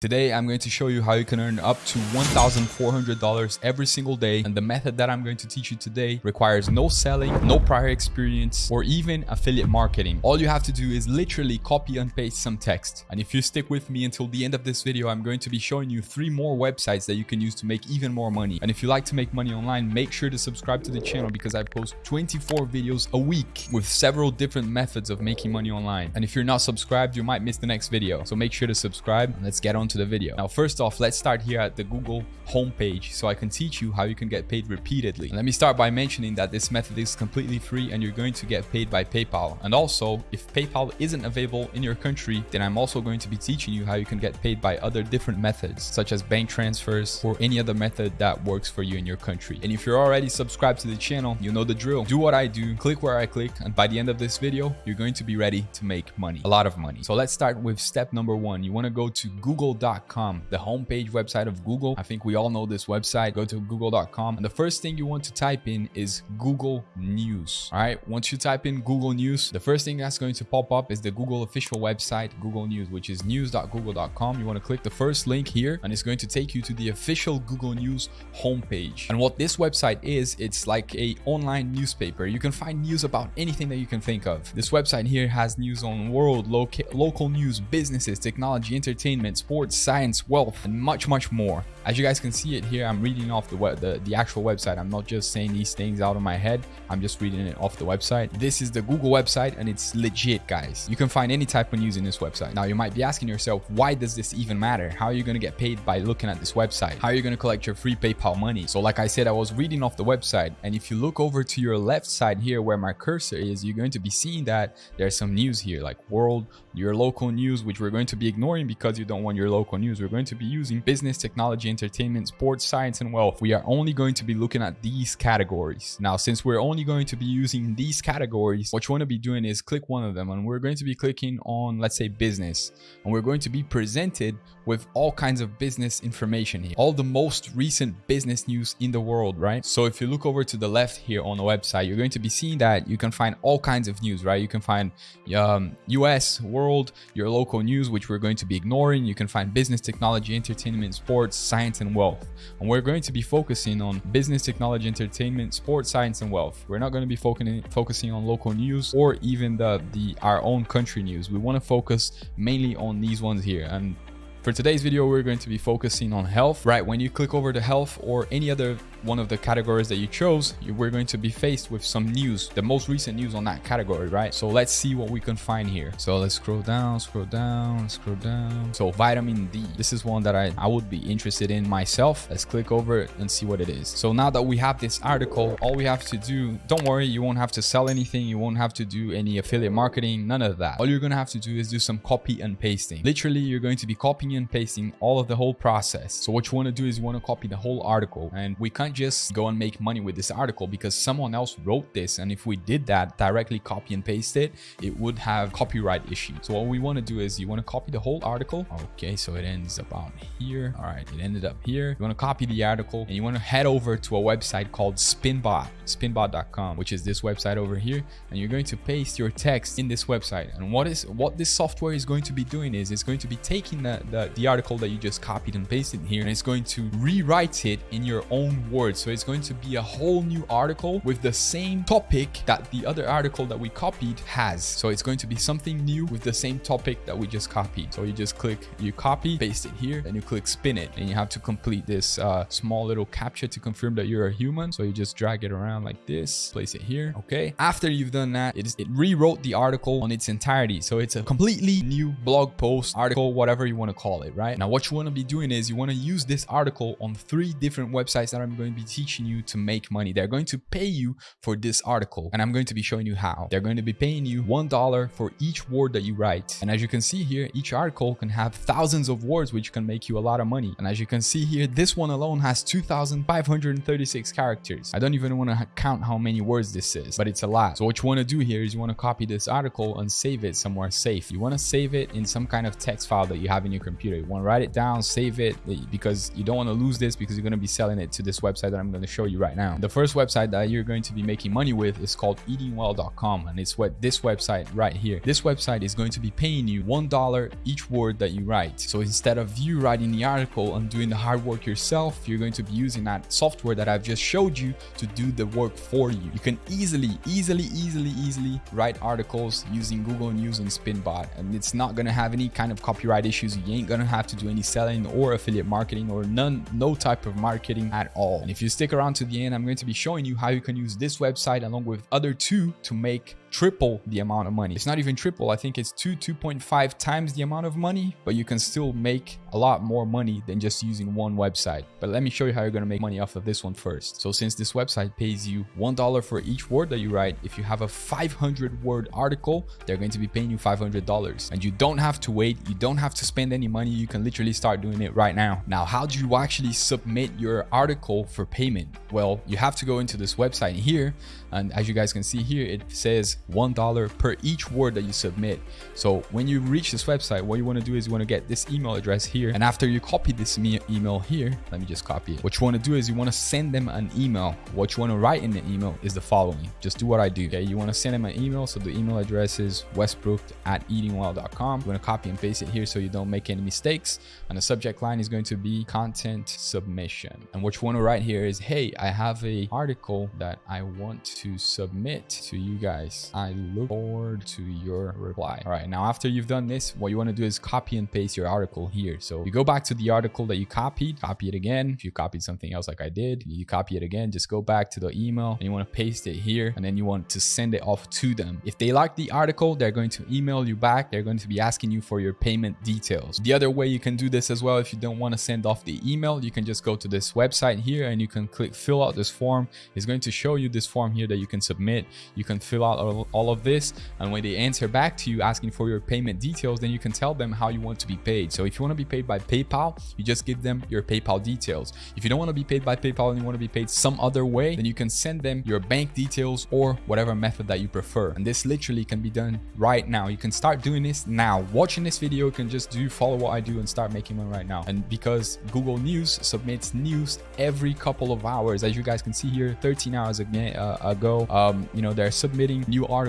Today, I'm going to show you how you can earn up to $1,400 every single day. And the method that I'm going to teach you today requires no selling, no prior experience, or even affiliate marketing. All you have to do is literally copy and paste some text. And if you stick with me until the end of this video, I'm going to be showing you three more websites that you can use to make even more money. And if you like to make money online, make sure to subscribe to the channel because I post 24 videos a week with several different methods of making money online. And if you're not subscribed, you might miss the next video. So make sure to subscribe and let's get on to the video. Now, first off, let's start here at the Google homepage so I can teach you how you can get paid repeatedly. And let me start by mentioning that this method is completely free and you're going to get paid by PayPal. And also, if PayPal isn't available in your country, then I'm also going to be teaching you how you can get paid by other different methods, such as bank transfers or any other method that works for you in your country. And if you're already subscribed to the channel, you know the drill. Do what I do, click where I click, and by the end of this video, you're going to be ready to make money, a lot of money. So let's start with step number one. You want to go to Google google.com, the homepage website of Google. I think we all know this website. Go to google.com. And the first thing you want to type in is Google News. All right. Once you type in Google News, the first thing that's going to pop up is the Google official website, Google News, which is news.google.com. You want to click the first link here and it's going to take you to the official Google News homepage. And what this website is, it's like a online newspaper. You can find news about anything that you can think of. This website here has news on world, loca local news, businesses, technology, entertainment, sports, science, wealth, and much, much more. As you guys can see it here, I'm reading off the, the, the actual website. I'm not just saying these things out of my head. I'm just reading it off the website. This is the Google website and it's legit, guys. You can find any type of news in this website. Now, you might be asking yourself, why does this even matter? How are you going to get paid by looking at this website? How are you going to collect your free PayPal money? So like I said, I was reading off the website. And if you look over to your left side here where my cursor is, you're going to be seeing that there's some news here like world, your local news, which we're going to be ignoring because you don't want your local news. We're going to be using business, technology, entertainment, sports, science, and wealth. We are only going to be looking at these categories. Now, since we're only going to be using these categories, what you want to be doing is click one of them and we're going to be clicking on, let's say business, and we're going to be presented with all kinds of business information here, all the most recent business news in the world, right? So if you look over to the left here on the website, you're going to be seeing that you can find all kinds of news, right? You can find um, US, world, your local news, which we're going to be ignoring. You can find business, technology, entertainment, sports, science, and wealth. And we're going to be focusing on business, technology, entertainment, sports, science, and wealth. We're not going to be focusing focusing on local news or even the, the our own country news. We want to focus mainly on these ones here. And for today's video, we're going to be focusing on health, right? When you click over to health or any other one of the categories that you chose, we're going to be faced with some news, the most recent news on that category, right? So let's see what we can find here. So let's scroll down, scroll down, scroll down. So vitamin D, this is one that I, I would be interested in myself. Let's click over it and see what it is. So now that we have this article, all we have to do, don't worry, you won't have to sell anything. You won't have to do any affiliate marketing, none of that. All you're going to have to do is do some copy and pasting. Literally, you're going to be copying and pasting all of the whole process. So what you want to do is you want to copy the whole article and we can't just go and make money with this article because someone else wrote this. And if we did that directly copy and paste it, it would have copyright issues. So what we want to do is you want to copy the whole article. Okay, so it ends about here. All right, it ended up here. You want to copy the article and you want to head over to a website called Spinbot, spinbot.com, which is this website over here. And you're going to paste your text in this website. And what is what this software is going to be doing is it's going to be taking the, the, the article that you just copied and pasted here and it's going to rewrite it in your own words. So it's going to be a whole new article with the same topic that the other article that we copied has. So it's going to be something new with the same topic that we just copied. So you just click, you copy, paste it here, and you click spin it. And you have to complete this uh, small little CAPTCHA to confirm that you're a human. So you just drag it around like this, place it here. Okay. After you've done that, it, is, it rewrote the article on its entirety. So it's a completely new blog post, article, whatever you want to call it, right? Now, what you want to be doing is you want to use this article on three different websites that I'm going to be teaching you to make money. They're going to pay you for this article and I'm going to be showing you how. They're going to be paying you $1 for each word that you write. And as you can see here, each article can have thousands of words, which can make you a lot of money. And as you can see here, this one alone has 2,536 characters. I don't even want to count how many words this is, but it's a lot. So what you want to do here is you want to copy this article and save it somewhere safe. You want to save it in some kind of text file that you have in your computer. You want to write it down, save it because you don't want to lose this because you're going to be selling it to this website website that I'm going to show you right now. The first website that you're going to be making money with is called eatingwell.com and it's what this website right here. This website is going to be paying you $1 each word that you write. So instead of you writing the article and doing the hard work yourself, you're going to be using that software that I've just showed you to do the work for you. You can easily, easily, easily, easily write articles using Google News and Spinbot and it's not going to have any kind of copyright issues. You ain't going to have to do any selling or affiliate marketing or none, no type of marketing at all. And if you stick around to the end, I'm going to be showing you how you can use this website along with other two to make triple the amount of money. It's not even triple. I think it's two, 2.5 times the amount of money, but you can still make a lot more money than just using one website. But let me show you how you're going to make money off of this one first. So since this website pays you $1 for each word that you write, if you have a 500 word article, they're going to be paying you $500 and you don't have to wait. You don't have to spend any money. You can literally start doing it right now. Now, how do you actually submit your article for payment? Well, you have to go into this website here. And as you guys can see here, it says $1 per each word that you submit. So when you reach this website, what you want to do is you want to get this email address here. And after you copy this email here, let me just copy it. What you want to do is you want to send them an email. What you want to write in the email is the following. Just do what I do. Okay. You want to send them an email. So the email address is westbrook at eatingwell.com. You want to copy and paste it here so you don't make any mistakes. And the subject line is going to be content submission. And what you want to write here is, hey, I have a article that I want to submit to you guys. I look forward to your reply. All right, now after you've done this, what you want to do is copy and paste your article here. So you go back to the article that you copied, copy it again. If you copied something else like I did, you copy it again, just go back to the email and you want to paste it here and then you want to send it off to them. If they like the article, they're going to email you back. They're going to be asking you for your payment details. The other way you can do this as well, if you don't want to send off the email, you can just go to this website here and you can click fill out this form. It's going to show you this form here that you can submit. You can fill out all, of this and when they answer back to you asking for your payment details, then you can tell them how you want to be paid. So if you want to be paid by PayPal, you just give them your PayPal details. If you don't want to be paid by PayPal and you want to be paid some other way, then you can send them your bank details or whatever method that you prefer. And this literally can be done right now. You can start doing this now. Watching this video, you can just do follow what I do and start making money right now. And because Google News submits news every couple of hours, as you guys can see here, 13 hours uh, ago, um, you know, they're submitting new articles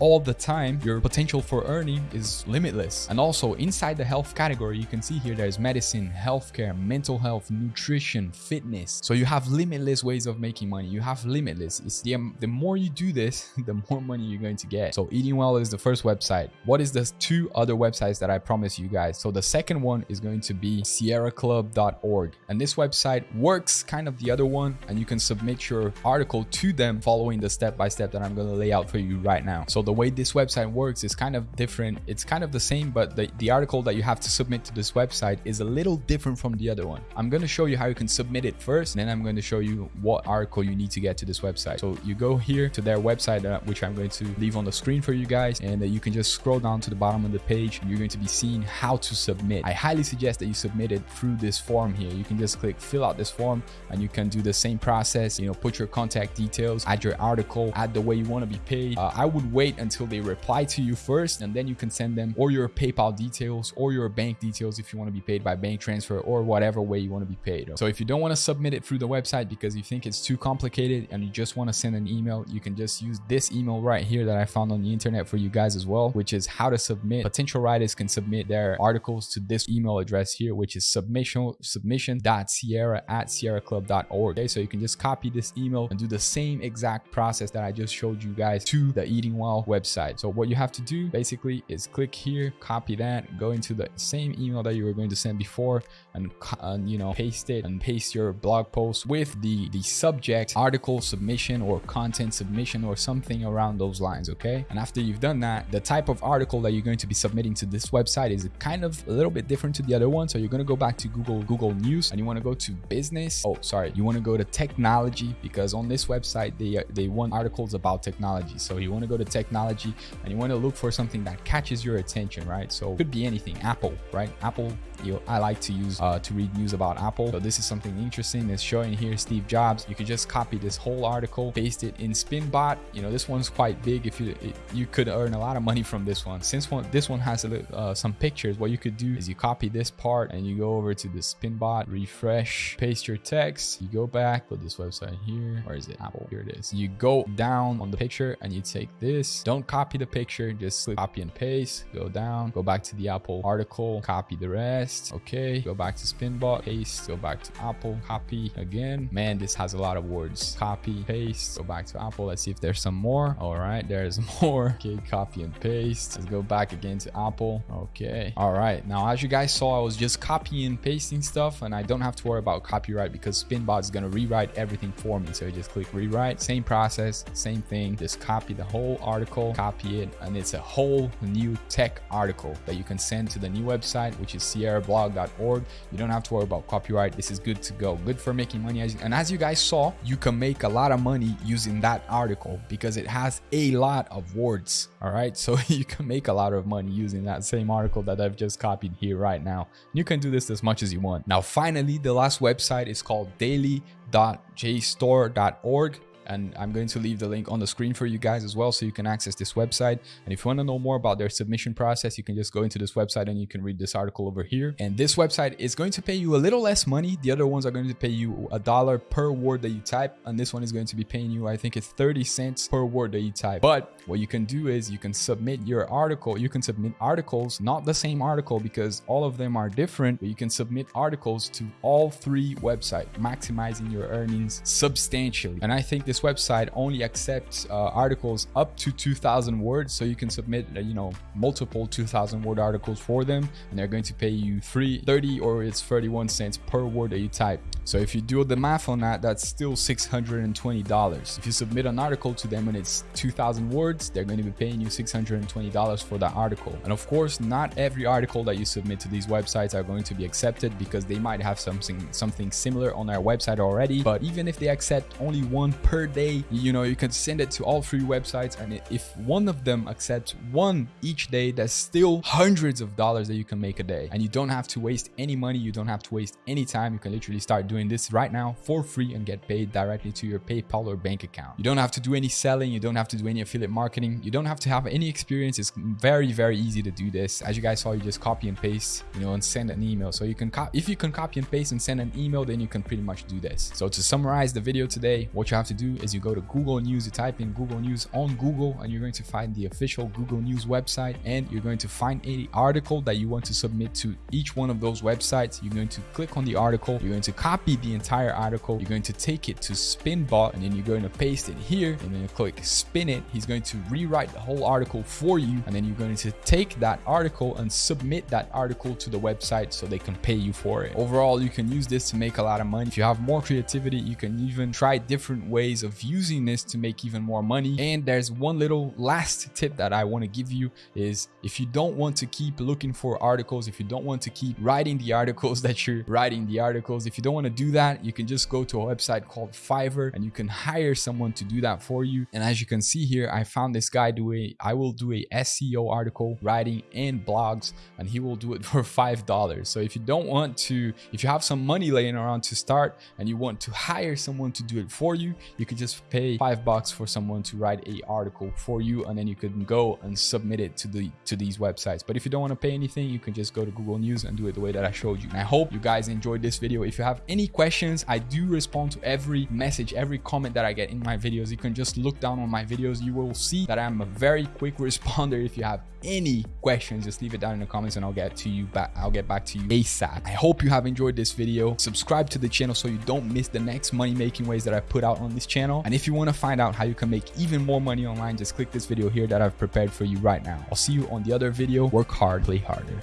all the time. Your potential for earning is limitless. And also inside the health category, you can see here there's medicine, healthcare, mental health, nutrition, fitness. So you have limitless ways of making money. You have limitless. It's the, the more you do this, the more money you're going to get. So Eating Well is the first website. What is the two other websites that I promise you guys? So the second one is going to be sierraclub.org. And this website works kind of the other one and you can submit your article to them following the step-by-step -step that I'm going to lay out for you right now. So the way this website works is kind of different. It's kind of the same, but the, the article that you have to submit to this website is a little different from the other one. I'm going to show you how you can submit it first, and then I'm going to show you what article you need to get to this website. So you go here to their website, uh, which I'm going to leave on the screen for you guys, and uh, you can just scroll down to the bottom of the page, and you're going to be seeing how to submit. I highly suggest that you submit it through this form here. You can just click fill out this form, and you can do the same process. You know, put your contact details, add your article, add the way you want to be paid. Uh, I would wait until they reply to you first, and then you can send them or your PayPal details or your bank details if you want to be paid by bank transfer or whatever way you want to be paid. So if you don't want to submit it through the website because you think it's too complicated and you just want to send an email, you can just use this email right here that I found on the internet for you guys as well, which is how to submit. Potential writers can submit their articles to this email address here, which is submission submission.sierra at sierraclub.org. Okay, so you can just copy this email and do the same exact process that I just showed you guys to the Eating Well website. So what you have to do basically is click here, copy that, go into the same email that you were going to send before and, and you know, paste it and paste your blog post with the, the subject article submission or content submission or something around those lines. Okay. And after you've done that, the type of article that you're going to be submitting to this website is kind of a little bit different to the other one. So you're going to go back to Google, Google News and you want to go to business. Oh, sorry. You want to go to technology because on this website, they, they want articles about technology. So you want want to go to technology and you want to look for something that catches your attention, right? So could be anything, Apple, right? Apple, you know, I like to use uh, to read news about Apple. So this is something interesting. It's showing here Steve Jobs. You could just copy this whole article, paste it in Spinbot. You know, this one's quite big. If you it, you could earn a lot of money from this one. Since one this one has a, uh, some pictures, what you could do is you copy this part and you go over to the Spinbot, refresh, paste your text. You go back, put this website here. Where is it? Apple. Here it is. You go down on the picture and you take this. Don't copy the picture. Just click copy and paste. Go down. Go back to the Apple article. Copy the rest. Okay. Go back to Spinbot. Paste. Go back to Apple. Copy again. Man, this has a lot of words. Copy, paste. Go back to Apple. Let's see if there's some more. All right. There's more. Okay. Copy and paste. Let's go back again to Apple. Okay. All right. Now, as you guys saw, I was just copying and pasting stuff and I don't have to worry about copyright because Spinbot is going to rewrite everything for me. So you just click rewrite. Same process. Same thing. Just copy the whole article, copy it, and it's a whole new tech article that you can send to the new website, which is sierrablog.org. You don't have to worry about copyright. This is good to go. Good for making money. And as you guys saw, you can make a lot of money using that article because it has a lot of words. All right. So you can make a lot of money using that same article that I've just copied here right now. You can do this as much as you want. Now, finally, the last website is called daily.jstor.org and I'm going to leave the link on the screen for you guys as well so you can access this website. And if you want to know more about their submission process, you can just go into this website and you can read this article over here. And this website is going to pay you a little less money. The other ones are going to pay you a dollar per word that you type. And this one is going to be paying you, I think it's 30 cents per word that you type. But what you can do is you can submit your article. You can submit articles, not the same article because all of them are different, but you can submit articles to all three websites, maximizing your earnings substantially. And I think this this website only accepts uh, articles up to 2000 words. So you can submit uh, you know multiple 2000 word articles for them and they're going to pay you 3 30 or it's 31 cents per word that you type. So if you do the math on that that's still $620 if you submit an article to them and it's 2000 words they're going to be paying you $620 for that article. And of course not every article that you submit to these websites are going to be accepted because they might have something something similar on their website already. But even if they accept only one per day you know you can send it to all three websites and if one of them accepts one each day that's still hundreds of dollars that you can make a day. And you don't have to waste any money you don't have to waste any time. You can literally start doing this right now for free and get paid directly to your paypal or bank account. You don't have to do any selling you don't have to do any affiliate marketing you don't have to have any experience. It's very very easy to do this. As you guys saw you just copy and paste you know and send an email. So you can if you can copy and paste and send an email then you can pretty much do this. So to summarize the video today what you have to do is you go to Google News, you type in Google News on Google, and you're going to find the official Google News website, and you're going to find any article that you want to submit to each one of those websites. You're going to click on the article, you're going to copy the entire article, you're going to take it to Spinbot, and then you're going to paste it here, and then you click spin it. He's going to rewrite the whole article for you, and then you're going to take that article and submit that article to the website so they can pay you for it. Overall, you can use this to make a lot of money. If you have more creativity, you can even try different ways of using this to make even more money. And there's one little last tip that I want to give you is if you don't want to keep looking for articles, if you don't want to keep writing the articles that you're writing the articles, if you don't want to do that, you can just go to a website called Fiverr and you can hire someone to do that for you. And as you can see here, I found this guy do a, I will do a SEO article writing and blogs and he will do it for $5. So if you don't want to, if you have some money laying around to start and you want to hire someone to do it for you, you could just pay five bucks for someone to write a article for you and then you can go and submit it to the to these websites. But if you don't want to pay anything you can just go to google news and do it the way that i showed you. And i hope you guys enjoyed this video. If you have any questions i do respond to every message every comment that i get in my videos. You can just look down on my videos. You will see that i'm a very quick responder if you have any questions just leave it down in the comments and i'll get to you back i'll get back to you asap. I hope you have enjoyed this video. Subscribe to the channel so you don't miss the next money making ways that i put out on this channel. And if you want to find out how you can make even more money online just click this video here that i've prepared for you right now. I'll see you on the other video. Work hard play harder